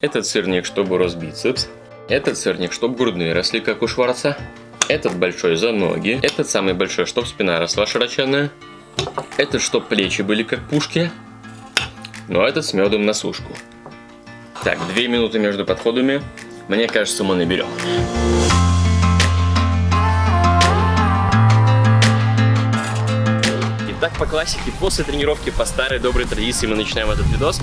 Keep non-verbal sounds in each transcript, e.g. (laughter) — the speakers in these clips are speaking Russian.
Этот сырник, чтобы рос бицепс. Этот сырник, чтобы грудные росли, как у Шварца. Этот большой за ноги. Этот самый большой, чтобы спина росла широченная. Этот, чтобы плечи были как пушки. Ну а этот с медом на сушку. Так, две минуты между подходами. Мне кажется, мы наберем. Итак, по классике, после тренировки, по старой доброй традиции мы начинаем этот видос.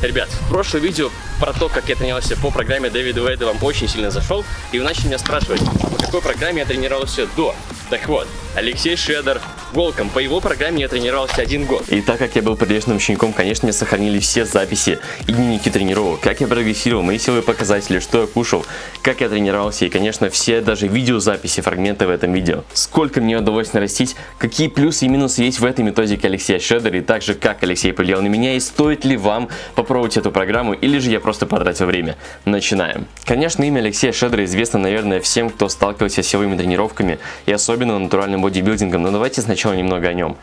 Ребят, прошлое видео про то, как я тренировался по программе Дэвида Уэйда вам очень сильно зашел, и вы начали меня спрашивать, по какой программе я тренировался до. Так вот, Алексей Шедер, Волком. По его программе я тренировался один год. И так как я был прилежным учеником, конечно, мне сохранили все записи и дневники тренировок, как я прогрессировал, мои силовые показатели, что я кушал, как я тренировался и, конечно, все даже видеозаписи, фрагменты в этом видео. Сколько мне удалось нарастить, какие плюсы и минусы есть в этой методике Алексея Шедера и также как Алексей повлиял на меня и стоит ли вам попробовать эту программу или же я просто потратил время. Начинаем. Конечно, имя Алексея Шедера известно, наверное, всем, кто сталкивался с силовыми тренировками и особенно натуральным бодибилдингом, но давайте сначала сначала немного о нем.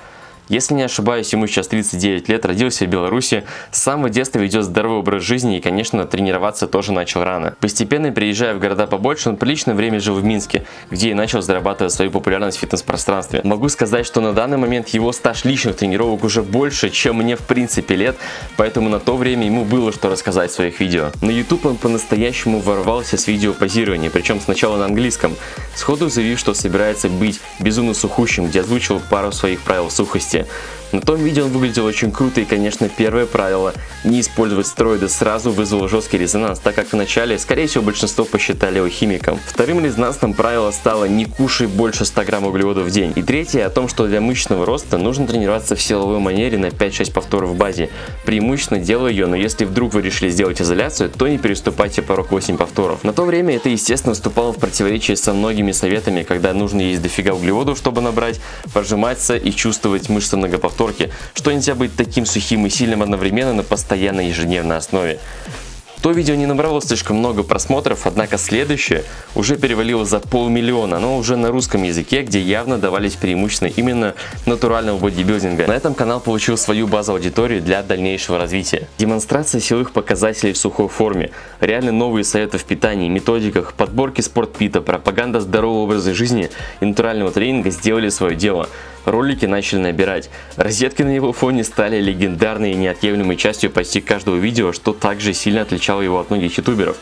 Если не ошибаюсь, ему сейчас 39 лет, родился в Беларуси, с самого детства ведет здоровый образ жизни и, конечно, тренироваться тоже начал рано. Постепенно, приезжая в города побольше, он приличное время жил в Минске, где и начал зарабатывать свою популярность в фитнес-пространстве. Могу сказать, что на данный момент его стаж личных тренировок уже больше, чем мне в принципе лет, поэтому на то время ему было что рассказать в своих видео. На YouTube он по-настоящему ворвался с видео позирования, причем сначала на английском, сходу заявив, что собирается быть безумно сухущим, где озвучил пару своих правил сухости месте. На том видео он выглядел очень круто и, конечно, первое правило – не использовать стероиды сразу вызвало жесткий резонанс, так как вначале, скорее всего, большинство посчитали его химиком. Вторым резонансным правило стало «не кушай больше 100 грамм углеводов в день». И третье о том, что для мышечного роста нужно тренироваться в силовой манере на 5-6 повторов в базе. Преимущественно делаю ее, но если вдруг вы решили сделать изоляцию, то не переступайте порог 8 повторов. На то время это, естественно, вступало в противоречие со многими советами, когда нужно есть дофига углеводов, чтобы набрать, прожиматься и чувствовать мышцы многоповторно повторки, что нельзя быть таким сухим и сильным одновременно на постоянной ежедневной основе. То видео не набрало слишком много просмотров, однако следующее уже перевалило за полмиллиона, но уже на русском языке, где явно давались преимущества именно натурального бодибилдинга. На этом канал получил свою базу аудитории для дальнейшего развития. Демонстрация силовых показателей в сухой форме, реально новые советы в питании, методиках, подборки спортпита, пропаганда здорового образа жизни и натурального тренинга сделали свое дело ролики начали набирать. Розетки на его фоне стали легендарной и неотъемлемой частью почти каждого видео, что также сильно отличало его от многих ютуберов.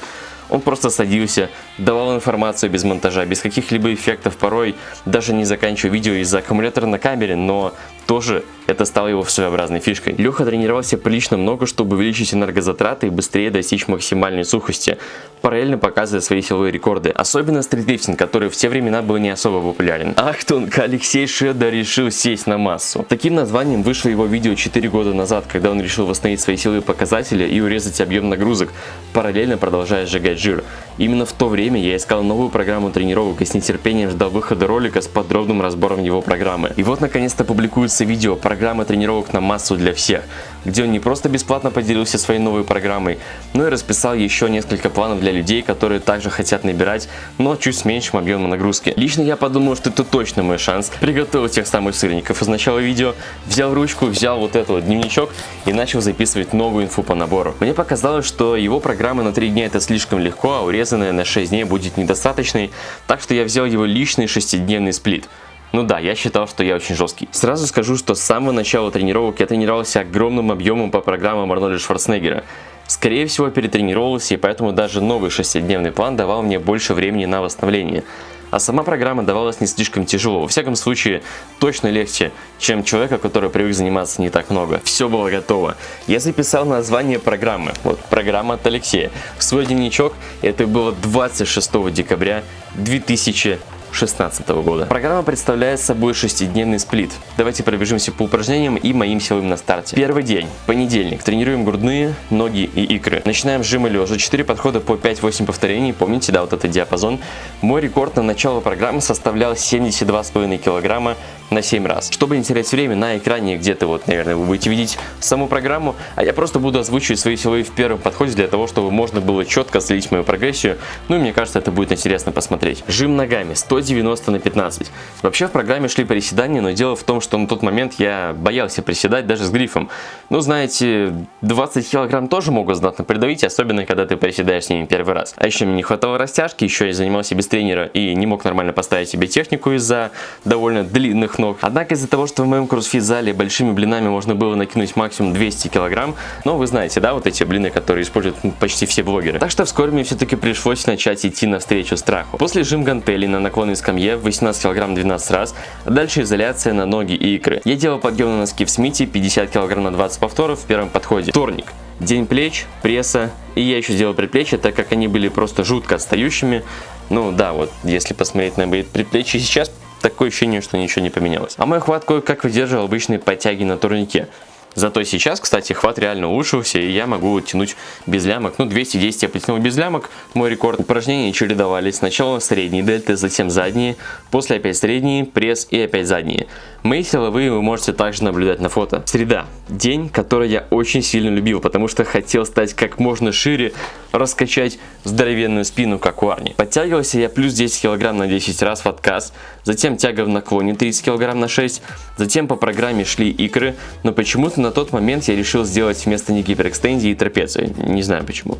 Он просто садился, давал информацию без монтажа, без каких-либо эффектов, порой даже не заканчивая видео из-за аккумулятора на камере, но тоже это стало его своеобразной фишкой. Леха тренировался прилично много, чтобы увеличить энергозатраты и быстрее достичь максимальной сухости, параллельно показывая свои силовые рекорды. Особенно стритлифтинг, который в те времена был не особо популярен. Ахтунг, Алексей Шеда решил сесть на массу. Таким названием вышло его видео 4 года назад, когда он решил восстановить свои силовые показатели и урезать объем нагрузок, параллельно продолжая сжигать жир. Именно в то время я искал новую программу тренировок и с нетерпением ждал выхода ролика с подробным разбором его программы. И вот наконец-то публикуется видео программы тренировок на массу для всех, где он не просто бесплатно поделился своей новой программой, но и расписал еще несколько планов для людей, которые также хотят набирать, но чуть с меньшим объемом нагрузки. Лично я подумал, что это точно мой шанс. Приготовил тех самых сырников из начала видео, взял ручку, взял вот этот вот дневничок и начал записывать новую инфу по набору. Мне показалось, что его программа на 3 дня это слишком легко, а урезанная на 6 дней будет недостаточной, так что я взял его личный шестидневный сплит. Ну да, я считал, что я очень жесткий. Сразу скажу, что с самого начала тренировок я тренировался огромным объемом по программам Арнольда Шварценеггера. Скорее всего перетренировался и поэтому даже новый шестидневный план давал мне больше времени на восстановление а сама программа давалась не слишком тяжело. Во всяком случае, точно легче, чем человека, который привык заниматься не так много. Все было готово. Я записал название программы. Вот, программа от Алексея. В свой дневничок это было 26 декабря 2000 2016 года. Программа представляет собой шестидневный сплит. Давайте пробежимся по упражнениям и моим силовым на старте. Первый день, понедельник. Тренируем грудные, ноги и икры. Начинаем с жима лежа. 4 подхода по 5-8 повторений. Помните, да, вот этот диапазон. Мой рекорд на начало программы составлял 72,5 килограмма на 7 раз. Чтобы не терять время на экране, где-то вот, наверное, вы будете видеть саму программу, а я просто буду озвучивать свои силовые в первом подходе для того, чтобы можно было четко следить мою прогрессию. Ну и мне кажется, это будет интересно посмотреть. Жим ногами 190 на 15. Вообще в программе шли приседания, но дело в том, что на тот момент я боялся приседать даже с грифом. Ну, знаете, 20 килограмм тоже могут знатно придавить, особенно когда ты приседаешь с ними первый раз. А еще мне не хватало растяжки, еще я занимался без тренера и не мог нормально поставить себе технику из-за довольно длинных ног. Однако из-за того, что в моем кроссфит-зале большими блинами можно было накинуть максимум 200 килограмм, ну, вы знаете, да, вот эти блины, которые используют почти все блогеры. Так что вскоре мне все-таки пришлось начать идти навстречу страху. После жим гантелей на наклонной скамье 18 килограмм 12 раз, а дальше изоляция на ноги и икры. Я делал подъем на носки в смите 50 килограмм на 20 повторов в первом подходе. Вторник. День плеч, пресса, и я еще сделал предплечья, так как они были просто жутко отстающими. Ну да, вот если посмотреть на мои предплечья сейчас, такое ощущение, что ничего не поменялось. А мой хват кое-как выдерживал обычные подтяги на турнике. Зато сейчас, кстати, хват реально улучшился, и я могу тянуть без лямок. Ну, 210 я потянул без лямок, мой рекорд. Упражнения чередовались. Сначала средние дельты, затем задние, после опять средние, пресс и опять задние. Мои силовые вы можете также наблюдать на фото. Среда. День, который я очень сильно любил, потому что хотел стать как можно шире, раскачать здоровенную спину, как у Арни. Подтягивался я плюс 10 кг на 10 раз в отказ, затем тяга в наклоне 30 кг на 6, затем по программе шли икры, но почему-то на тот момент я решил сделать вместо них гиперэкстензии и трапеции. Не знаю почему.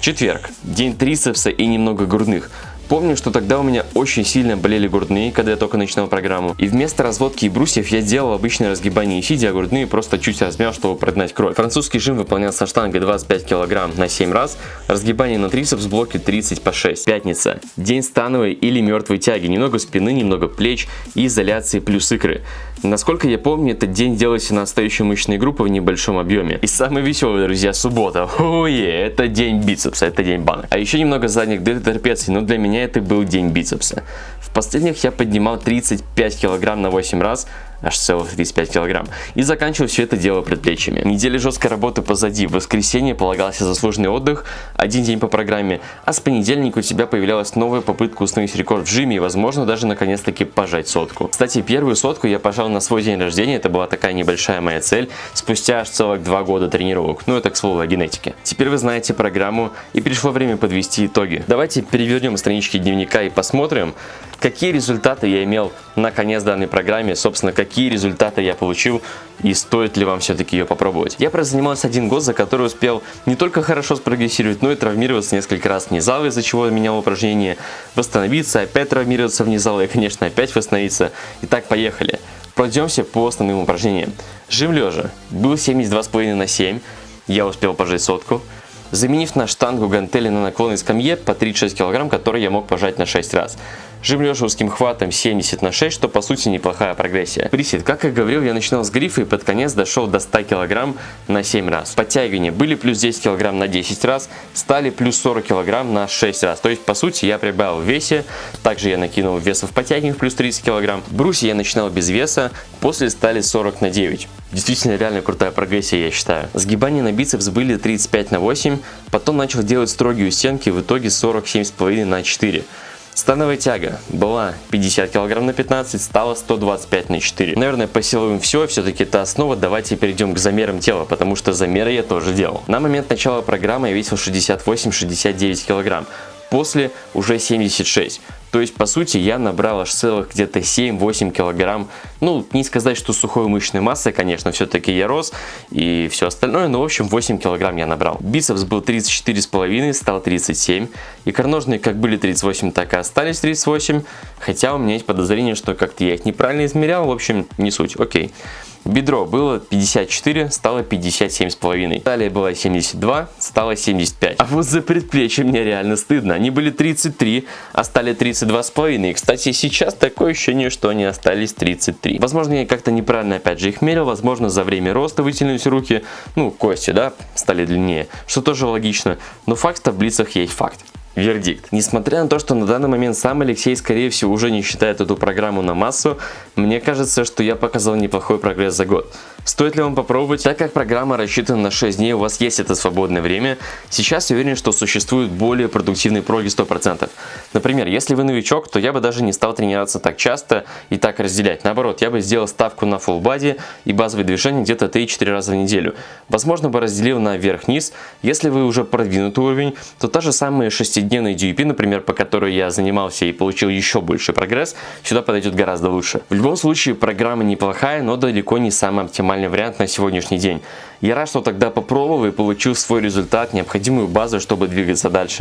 Четверг. День трицепса и немного грудных. Помню, что тогда у меня очень сильно болели грудные, когда я только начинал программу. И вместо разводки и брусьев я делал обычное разгибание и сидя, а грудные просто чуть размял, чтобы прогнать кровь. Французский жим выполнялся штангой 25 кг на 7 раз, разгибание на трицепс блоке 30 по 6. Пятница. День становой или мертвой тяги. Немного спины, немного плеч и изоляции плюс икры. Насколько я помню, этот день делался на отстающие мышечные группы в небольшом объеме. И самый веселый, друзья, суббота. (laughs) Ое, это день бицепса, это день банок. А еще немного задних дельт трапеций, но для меня это был день бицепса. В последних я поднимал 35 килограмм на 8 раз, аж целых 35 килограмм. И заканчивал все это дело предплечьями. Неделя жесткой работы позади. В воскресенье полагался заслуженный отдых, один день по программе, а с понедельника у тебя появлялась новая попытка установить рекорд в жиме и возможно даже наконец-таки пожать сотку. Кстати, первую сотку я пожал на свой день рождения, это была такая небольшая моя цель, спустя аж целых два года тренировок. Ну это к слову о генетике. Теперь вы знаете программу и пришло время подвести итоги. Давайте перевернем странички дневника и посмотрим, какие результаты я имел на конец данной программе, собственно, какие результаты я получил и стоит ли вам все-таки ее попробовать. Я прозанимался один год, за который успел не только хорошо спрогрессировать, но и травмироваться несколько раз вне зала, из-за чего менял упражнение, восстановиться, опять травмироваться вне зала и, конечно, опять восстановиться. Итак, поехали. Пройдемся по основным упражнениям. Жим лежа. Был 72,5 на 7. Я успел пожать сотку заменив на штангу гантели на наклонной скамье по 36 кг, который я мог пожать на 6 раз. Жим лежа узким хватом 70 на 6, что по сути неплохая прогрессия. Присед, как я говорил, я начинал с грифа и под конец дошел до 100 кг на 7 раз. Подтягивания были плюс 10 кг на 10 раз, стали плюс 40 кг на 6 раз. То есть по сути я прибавил в весе, также я накинул весов подтягиваний плюс 30 кг. Бруси я начинал без веса, после стали 40 на 9. Действительно реально крутая прогрессия, я считаю. Сгибания на бицепс были 35 на 8, потом начал делать строгие стенки, в итоге 47,5 на 4. Становая тяга была 50 кг на 15, стала 125 на 4. Наверное, по силовым все, все-таки это основа. Давайте перейдем к замерам тела, потому что замеры я тоже делал. На момент начала программы я весил 68-69 кг, после уже 76. То есть, по сути, я набрал аж целых где-то 7-8 килограмм. Ну, не сказать, что сухой мышечной массы, конечно, все-таки я рос и все остальное, но, в общем, 8 килограмм я набрал. Бицепс был 34,5, стал 37. Икроножные как были 38, так и остались 38. Хотя у меня есть подозрение, что как-то я их неправильно измерял. В общем, не суть, окей. Бедро было 54, стало 57,5. Талия была 72, стало 75. А вот за предплечье мне реально стыдно. Они были 33, а стали 32,5. И, кстати, сейчас такое ощущение, что они остались 33. Возможно, я как-то неправильно опять же их мерил. Возможно, за время роста вытянулись руки. Ну, кости, да, стали длиннее. Что тоже логично. Но факт в таблицах есть факт. Вердикт. Несмотря на то, что на данный момент сам Алексей, скорее всего, уже не считает эту программу на массу, мне кажется, что я показал неплохой прогресс за год. Стоит ли вам попробовать? Так как программа рассчитана на 6 дней, у вас есть это свободное время, сейчас я уверен, что существует более продуктивный проги 100%. Например, если вы новичок, то я бы даже не стал тренироваться так часто и так разделять. Наоборот, я бы сделал ставку на full body и базовые движения где-то 3-4 раза в неделю. Возможно, бы разделил на вверх-вниз. Если вы уже продвинутый уровень, то та же самая 6-дневная DUP, например, по которой я занимался и получил еще больше прогресс, сюда подойдет гораздо лучше. В любом случае, программа неплохая, но далеко не самый оптимальный вариант на сегодняшний день. Я рад, что тогда попробовал и получил свой результат, необходимую базу, чтобы двигаться дальше.